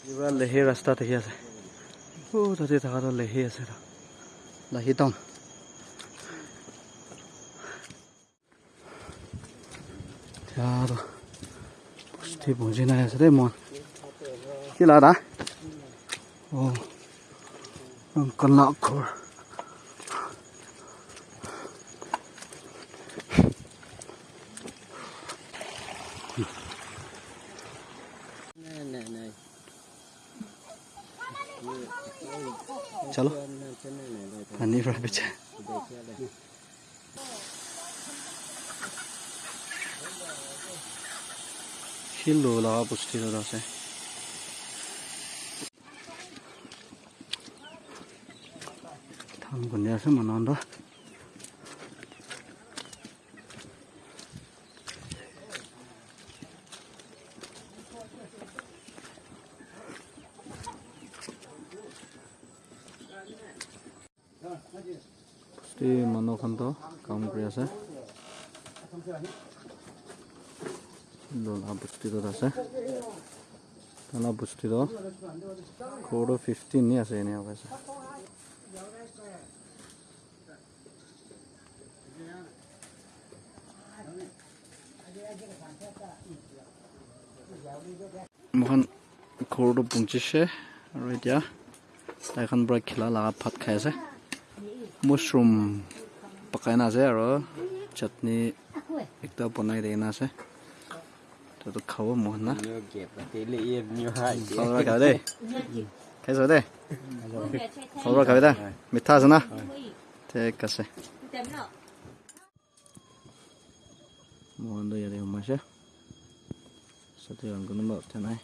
কিবা লেহী ৰাস্তা দেখি আছে অ' তাতে থকাটো লেহী আছে লাহী টাউন এতিয়া আৰু বস্তি বুজি নাই আছে দেই মই কি লাগা অ' কলা অক্ষৰ চলো পানীৰ পৰা পিছে শিল লগা পুষ্টিত আছে ধান খুন্দি আছে মানুহ পুষ্টি মানুহখনতো কাম কৰি আছে লোলা পুষ্টিটোত আছে ঘৰটো ফিফটিন আছে এনেই মোখন ঘৰটো পুঞ্চিছে আৰু এতিয়া তাইখন পৰা খেলা লগা ভাত খাই আছে মাছৰুম পকাই না আছে আৰু চাটনি একটা বনাই দি আছে তইতো খাব মোহন না খাব খাবি দেই খাইছ দেই খাব খাবি দে মিঠা আছে না ঠিক আছে মোহনটো ইয়াতে সোমাইছে সাথে কোনোবা উঠা নাই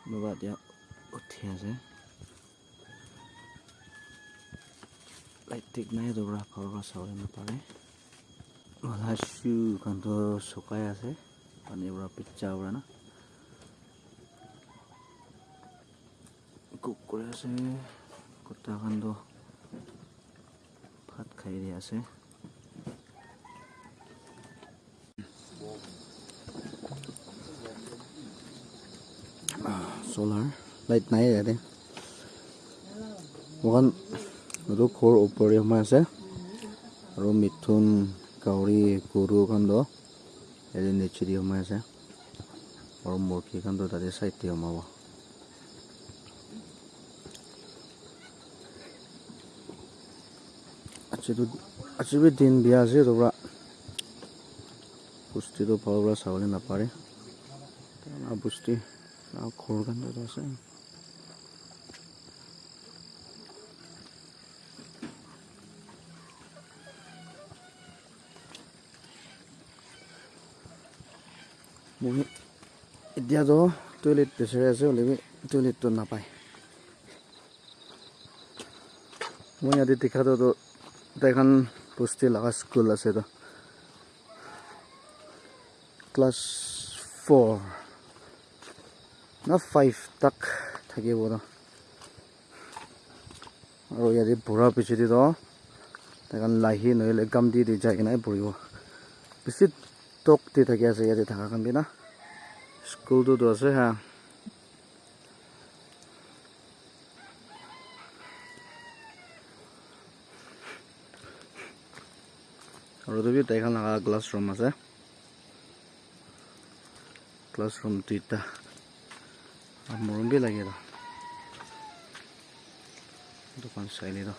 কোনোবা এতিয়া উঠি আছে লাইট ঠিক নাই dobra ঘৰৰ পৰা চাবলৈ নাপাৰে মালা চু কাণটো শুকাই আছে পানীৰ পৰা পিজ্জা পৰা না কুক কৰি আছে কুটা কাণটো ভাত খাই দি আছে চ'লাৰ লাইট নাই ইয়াতে মোকান এইটো ঘৰ ওপৰি সোমাই আছে। আৰু মিথুন কাউৰী গৰু কাণ্ড ইয়াতে নেচেৰি সোমাই আছে। আৰু মুৰ্গী কাণ্ড তাতে চাইডে সোমাব। আজিতো আজি বি দিন বিয়া আছে তোৰ পুষ্টিটো ফালৰ পৰা চাবলৈ নাপাৰে। পুষ্টি ঘৰ কাণ্ডটো আছে। মই এতিয়াতো টয়লেট বিচাৰি আছে হ'লে টয়লেটটো নাপায়। মই ইয়াতে দেখাটোতো এখন পুষ্টি লগা স্কুল আছে তো। ক্লাছ ফ'ৰ না ফাইভ তাক থাকিব তো আৰু ইয়াতে পঢ়াৰ পিছতেতো এখন লাহি নহ'লে গাম দি দি যাই কিনে পঢ়িব বেছি টক দি থাকি আছে ইয়াতে থকা কান্দি না স্কুলটোতো আছে হা আৰু তুমি তাইখন লগা ক্লাছ ৰুম আছে ক্লাছ ৰুম দুইটা মৰম বি লাগে ৰ দোকান চাইলি ৰ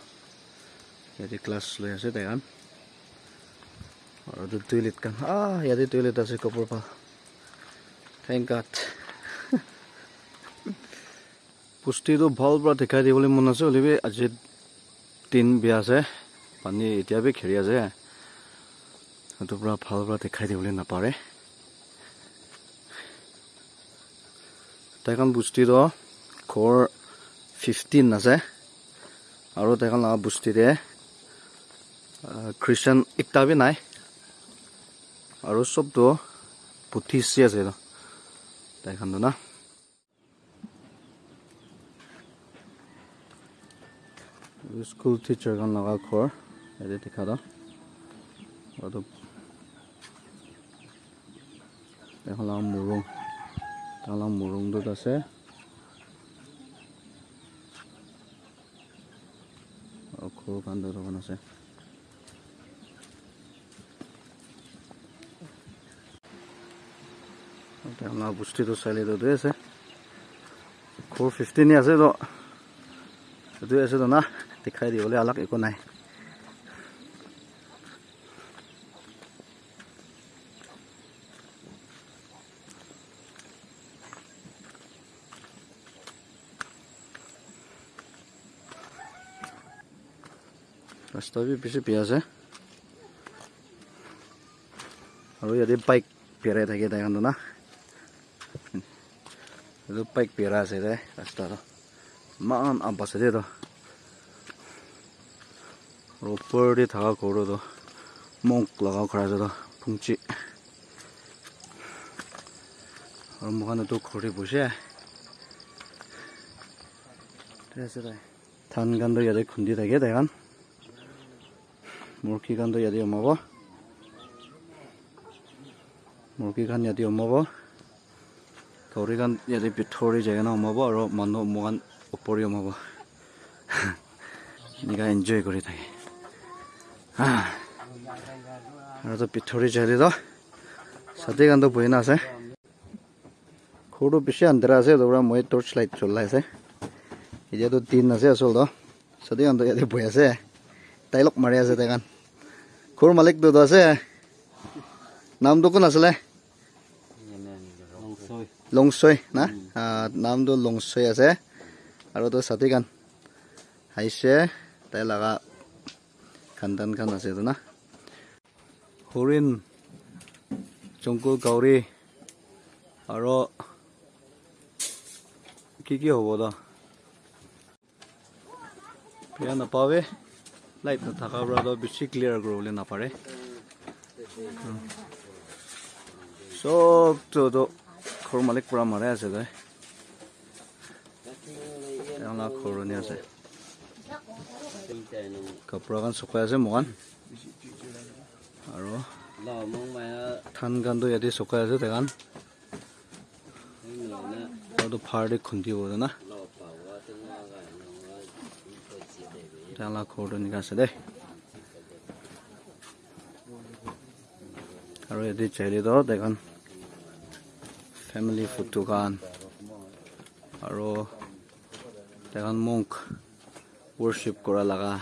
ইয়াতে ক্লাছ লৈ আছে তাইখন আৰু টয়লেট কান আহ ইয়াতে টয়লেট আছে কাপোৰ পা থেংক গড পুষ্টিটো ভাল পৰা দেখাই দিবলৈ মন আছে হ'লেবি আজি দিন বিয়া আছে পানী এতিয়া বি খেৰি আছে সেইটো পৰা ভাল পৰা দেখাই দিবলৈ নাপাৰে তাইখন পুষ্টিটো ঘৰ ফিফটিন আছে আৰু তাইখন আৰু চবটো পুঠিছি আছে তাইখনটো না? স্কুল টিচাৰখন লগা ঘৰ ইয়াতে দেখা মুৰুং। তালা মুৰুংটোত আছে। কান্দত অকণ আছে। আপোনাৰ বস্তুটো চাইলেটোতে আছে খোৰ ফিফটিনে আছে তো আছে তো না দেখাই দিবলৈ অলপ একো নাই ৰাস্তা বি বেছি বেয়া আছে আৰু ইয়াতে বাইক পেৰাই থাকে তাইখনটো না এইটো বাইক পেৰা আছে দে ৰাস্তাটো ইমান আপ আছে দেই তো আৰু ওপৰতে থকা ঘৰটো মংক লগাও ঘৰ আছে তো ফুংচি আৰু মোখান এইটো ঘৰতে বসে আছে তাই ধান কাণটো ইয়াতে খুন্দি থাকে তাইখন মুৰ্গী কাণটো ইয়াতে সোমাব মুৰ্গী খান ইয়াতে সোমাব গৌৰী খান ইয়াতে ভিতৰি যায় না সোমাব আৰু মানুহ মোকান ওপৰি সোমাব এনেকুৱা এনজয় কৰি থাকে আৰু তো ভিতৰি যায় তো ছাতি কাণটো বহি না আছে সৰুটো বেছি আন্ধাৰা আছে তাৰ পৰা মই টৰ্চ লাইট জ্বলাই আছে এতিয়াতো দিন আছে আচলতে ছাতি কাণটো ইয়াতে বহি আছে তাই লগ মাৰি আছে তাই কাণ ঘৰ মালিকটোতো আছে নামটো কোন আছিলে লংচৈ না নামটো লংচৈ আছে আৰু তো ছাতি কাণ আহিছে তাই লগা খানদান খান আছে তো না হৰিণ জংকু গাউৰী আৰু কি কি হ'ব দ বেয়া নাপাৱে লাইট নাথাকাৰ পৰা বেছি ক্লিয়াৰ কৰিবলৈ নাপাৰে চবটোতো ঘৰ মালিক পূৰা মাৰে আছে তই তেওঁলোক ঘৰণি আছে। কাপোৰ এখন শুকাই আছে মোকান আৰু ধান গানটো ইয়াতে শুকাই আছে ফাৰ দি খুন্দিব না তেওঁলোক ঘৰটো এনেকৈ আছে দেই আৰু ইয়াতে চাইলিতো দেখোন ফেমিলি ফুড দোকান আৰু এখন মুখ ৱৰশ্বিপ কৰা লগা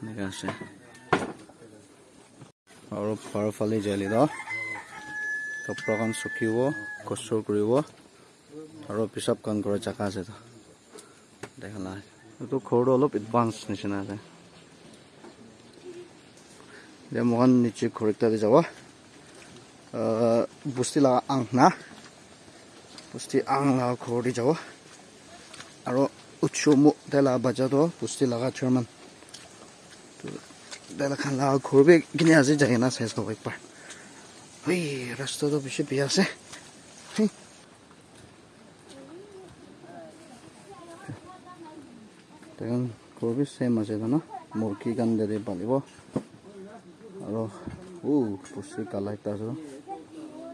এনেকৈ আছে আৰু পাৰফালে জালি দ কাপোৰখন চুকিব কচৰ কৰিব আৰু পিছাব কাণ কৰা জেগা আছে তো দেখা এইটো ঘৰটো অলপ এডভান্স নিচিনা আছে এতিয়া মোকান নিচে ঘৰ এটাতে যাব বস্তি লগা আং না বস্তি আং লগা ঘৰ দি যাব আৰু উৎস মোক তাই লগা বাজাতো বস্তি লগা চাৰমান তাই খান লগা বি কিনি আজি যায় না চাই চাব একবাৰ ঐ ৰাস্তাটো বেছি বেয়া আছে হেই। তেখন ঘৰ বি চেম আছে ন মুৰ্গী কান দেৰি পালিব আৰু ও বস্তি কালা এটা আছে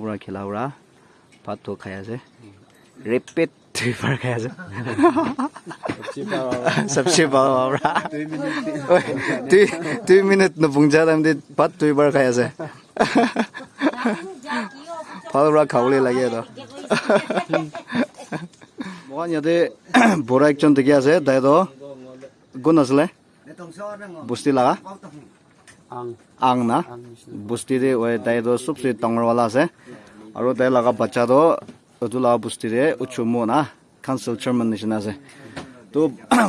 পৰা খেলা পৰা ভাতটো খাই আছে ৰেপেট দুইবাৰ খাই আছে চবচে ভাল পৰা দুই দুই মিনিট নপুংজা টাইমতে ভাত খাই আছে ভাল পৰা খাবলৈ লাগে আৰু মকান ইয়াতে বৰা একজন দেখি আছে দাইদ গুণ আছিলে বস্তি লগা ang na ang nishina busti de oi dai Mohan यदि बोरा एक जन देखे आज दाए तो गुण आज बुस्ती लगा आंग ना बुस्ती दे वही दाए तो सबसे टंगर वाला आज और दाए लगा बच्चा तो उतुला बुस्ती दे उच्चमो ना काउंसिल चेयरमैन निशन आज तो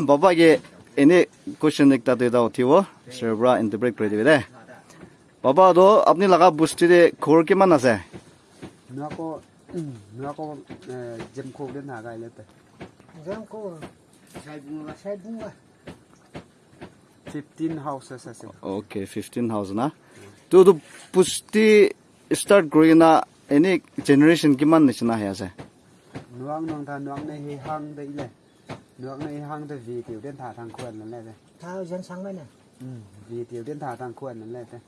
बाबा ये इन्हें क्वेश्चन एक तरह देता होती हो सर्वरा इंटरप्रेट कर हुए बाबा तो अपनी लगा बुस्ती दे खोर के मन आज nó có dâm Nako jem ko den haga ilete. Jem ko saibunga saibunga. 15 houses ase. Okay, 15 house na. To to pusti start growing na any generation kiman nishna hai ase. Nuang nong tha nuang nei hi hang de này Nuang nei hang đây vi tiểu den tha thang khuan nan le de. Tha dân sang mai na. Ừ, vi tiểu den tha thang khuan nan le de.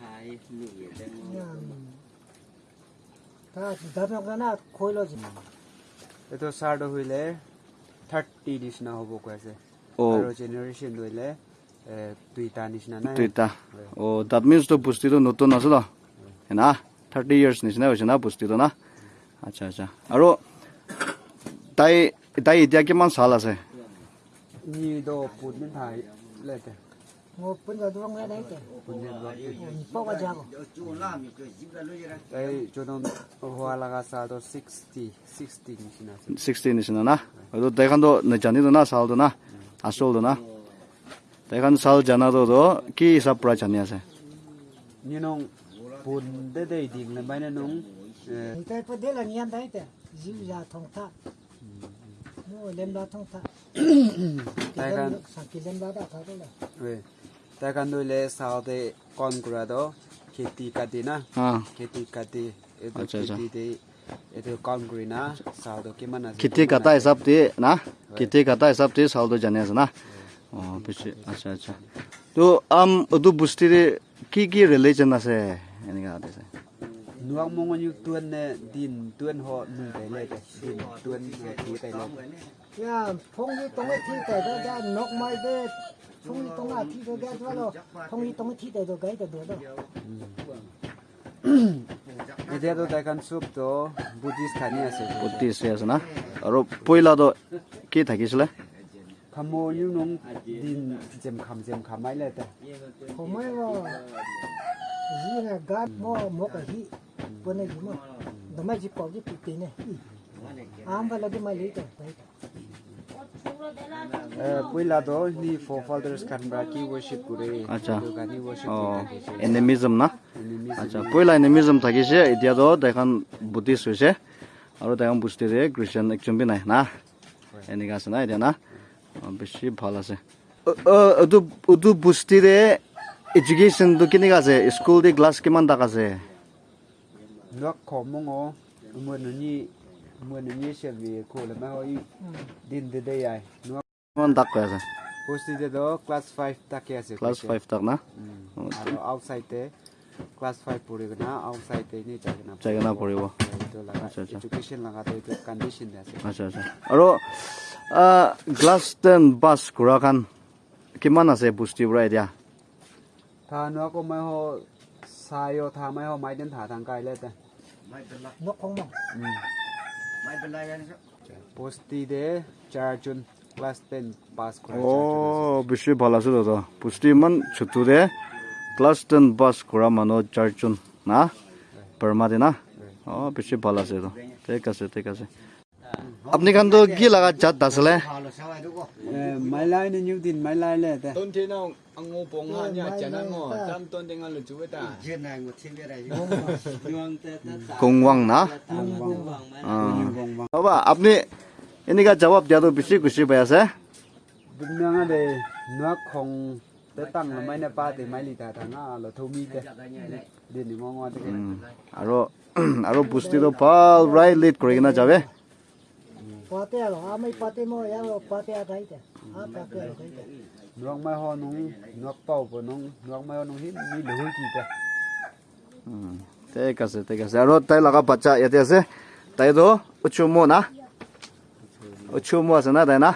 Thai ni den. বস্তিটো নতুন আছে ন হে না thirty years নিচিনা হৈছে না বস্তিটো না আচ্ছা আচ্ছা আৰু তাই তাই এতিয়া কিমান চাল আছে 我本着弄来来的，你包个家伙。哎，就弄花那个啥都 sixty sixty 你是哪？sixty 你是哪呐？我都带看到那家里的那烧的呐，啊烧的呐，带看烧家那都都，几啥不来家里噻？你弄本地的定了，买那弄。你带不得了，你安带的，就家通他，我连不通他。Taikan sakizen baba kabula. We. Taikan do le saude kongrado kiti kadina. Ah. Kiti kati itu kiti de itu kongrina saudo kimana sih? Kiti kata hisap de na. Kiti kata hisap de saudo janes na. Oh, bisa. Acha acha. Tu am itu busti de ki ki religion ase. Ini kata de. Nuang mongon yuk tuan ne din tuan ho nung tele din tuan ne ki tele. 야, 통이 똥을 튀대도 돼, 녹말 돼. 통이 똥을 튀대도 돼, 통이 똥을 튀대도 돼, 돼, 돼. 이제도 대간 숲도 부디스탄이었어요. 부디스였으나? 바로 보일라도 기타 기실래? 감모 유농 딘 지금 감지금 감말래 때. 고마워. 이제 가뭐 뭐가 히 보내주면 너무 집 거기 뜨네. 아무래도 말이 돼. এনিমিজম থাকিছে এতিয়াতো দেখোন Buddhist হৈছে আৰু দেখোন বুজি যে খ্ৰীষ্টান একজন B নাই না এনেকুৱা আছে না এতিয়া না বেছি ভাল আছে বস্তিৰে এডুকেশ্যনটো কেনেকুৱা আছে স্কুল দি ক্লাছ কিমান তাক আছে mwenyesha vehicle na hoi din de day ai no mon tak ko asa posti de do class 5 tak ya se class 5 tak na ano outside te class 5 pore na outside te ni chagna chagna poribo education laga te condition de ase acha acha aro glass 10 bus kura kan kiman ase posti bra idea ta no ko mai ho sayo ta mai ho mai den tha thang kai le ta mai den la no khong ma Postide charjun class 10 pass kora. Oh, bishi bhala se da. Posti man chutu de class 10 pass kora mano charjun na. Permade na. Oh, bishi bhala se da. Take ase, take ase. আপনি কান তো কি লাগা চাঁদ আসলে máy lai nên nhiều tiền máy lai lẹ thế. Tôn thế nào ông ngô bông ha nhà chả năng ngô chăm tôn thế ngon là chú ấy ta. Chuyện này một thiên về đây cùng vòng nó đó bà ấp nị ini cái jawab dia tu bisi kusi bayar sah bình ada nak kong tetang là mấy nè ba thì mấy lít ta thằng là thâu mi cái, đi đi ngon ngon thế à rồi à rồi bút thì đâu phải right lít cái nào chả vậy パテやろあんまりパテもやろパテやたいて。nuông mai ho nung nuông bao của nung nuông mai ho nung hít mi lưỡi kì cả thế cả sẽ thế cả sẽ rồi tay là các bạn chạy thế sẽ tay đó uchu mua na uchu mua sẽ na đây na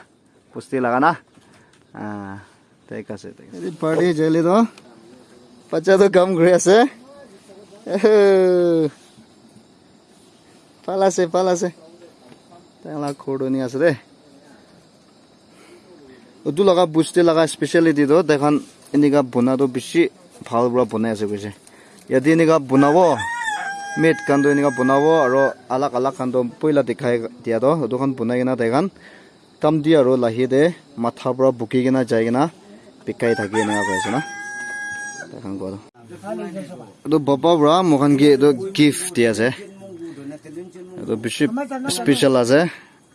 पुष्टि लगाना हाँ तय कैसे तय पढ़ी जल्दी तो बच्चा तो कम घुरे से पाला से पाला से तैला खोड़ो नहीं आस रे tai na pusti laga na ah tek ase tek ase party jeli do bacha to kam gre ase palase palase tai la khodo ni ase de udu laga busti laga speciality do dekhan inika buna do bishi ভাল পৰা বনাই আছে কৈছে ইয়াতে এনেকুৱা বনাব mat কানটো এনেকুৱা বনাব আৰু আলাগ আলাগ কানটো পইলা দেখাই দিয়াতো সেইটোখন বনাই কিনে তাইখন কাম দি আৰু লাহেতে মাথাৰ পৰা বুকি কিনে যাই কিনে বিকাই থাকে এনেকুৱা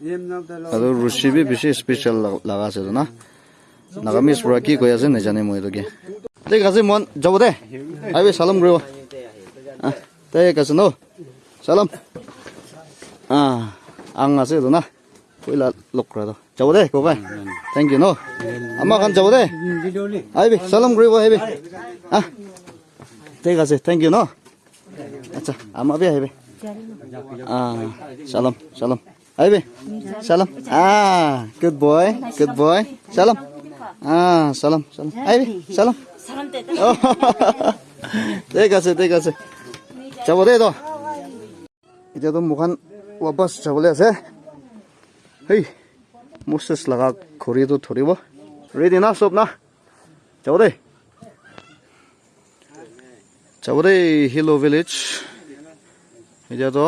কৈ আছে না তাইখন কোৱা এইটো বাপা পৰা মোখান কি এইটো গিফ্ট দি আছে এইটো বেছি স্পেচিয়েল আছে আৰু ৰুচি বি বেছি স্পেচিয়েল লগা আছে এইটো না নাগামিজ পৰা কি কৈ আছে নাজানে মই এইটো কি ঠিক আছে মন যাব দে আহিবি চালাম কৰিব ঠিক আছে ন চালাম আহ আং আছে এইটো না পইলা লগ কৰাটো যাব দে কবাই থেংক ইউ ন আমাৰ খান যাব দে আহিবি চালাম কৰিব আহিবি আহ ঠিক আছে থেংক ইউ ন আচ্ছা আমাৰ বি আহিবি আহ চালাম চালাম আহিবি চালাম আহ গুড বয় গুড বয় চালাম আহ চালাম চালাম আহিবি চালাম ঠিক আছে ঠিক আছে যাব দেই তো এতিয়াতো মোখান ৱাপাছ যাবলৈ আছে হেই মোৰ চেচ লগা ঘড়ীটো ধৰিব ৰেডি না চব না যাব দেই যাব দেই হিলো ভিলেজ এতিয়াতো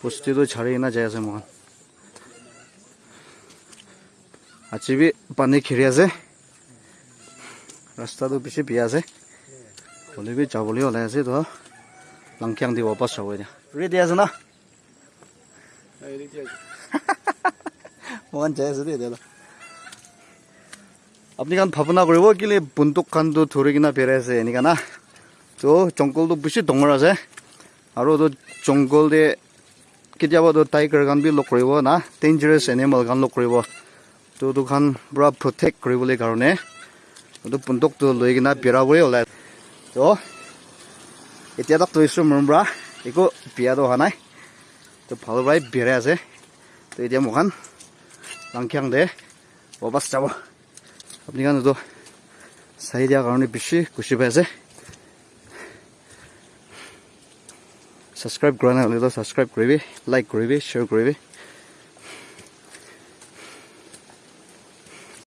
বস্তিটো ঝাৰি কিনে যাই আছে মোখান আজি বি পানী খেৰি আছে ৰাস্তাটো বেছি বেয়া আছে হ'লে বি যাবলৈ ওলাই আছে তো লাংখিয়াং দি ৱাপাছ যাব এতিয়া ৰেডি আছে না মোখান যাই আছে দেই এতিয়া আপুনি কাণ ভাৱনা কৰিব কেলে বন্দুক খানটো ধৰি কিনে পেৰাই আছে এনেকা না তো জংঘলটো বেছি ডাঙৰ আছে আৰু তো জংঘল দে কেতিয়াবা তো টাইগাৰ গান বি লগ কৰিব না ডেঞ্জাৰাছ এনিমেল গান লগ কৰিব তো দুখান পূৰা প্ৰটেক্ট কৰিবলৈ কাৰণে বন্দুকটো লৈ কিনে পেৰাবই ওলাই তো এতিয়া তাক থৈছোঁ মোৰ পৰা একো বিয়াটো অহা নাই তো ভাল পৰাই বেৰাই আছে তো এতিয়া মোখান লাংখিয়াং দে ৱাপাছ যাব আপুনি কাৰণ এইটো চাই দিয়াৰ কাৰণে বেছি খুচি পাই আছে ছাবস্ক্ৰাইব কৰা নাই হ'লেতো ছাবস্ক্ৰাইব কৰিবি লাইক কৰিবি শ্বেয়াৰ কৰিবি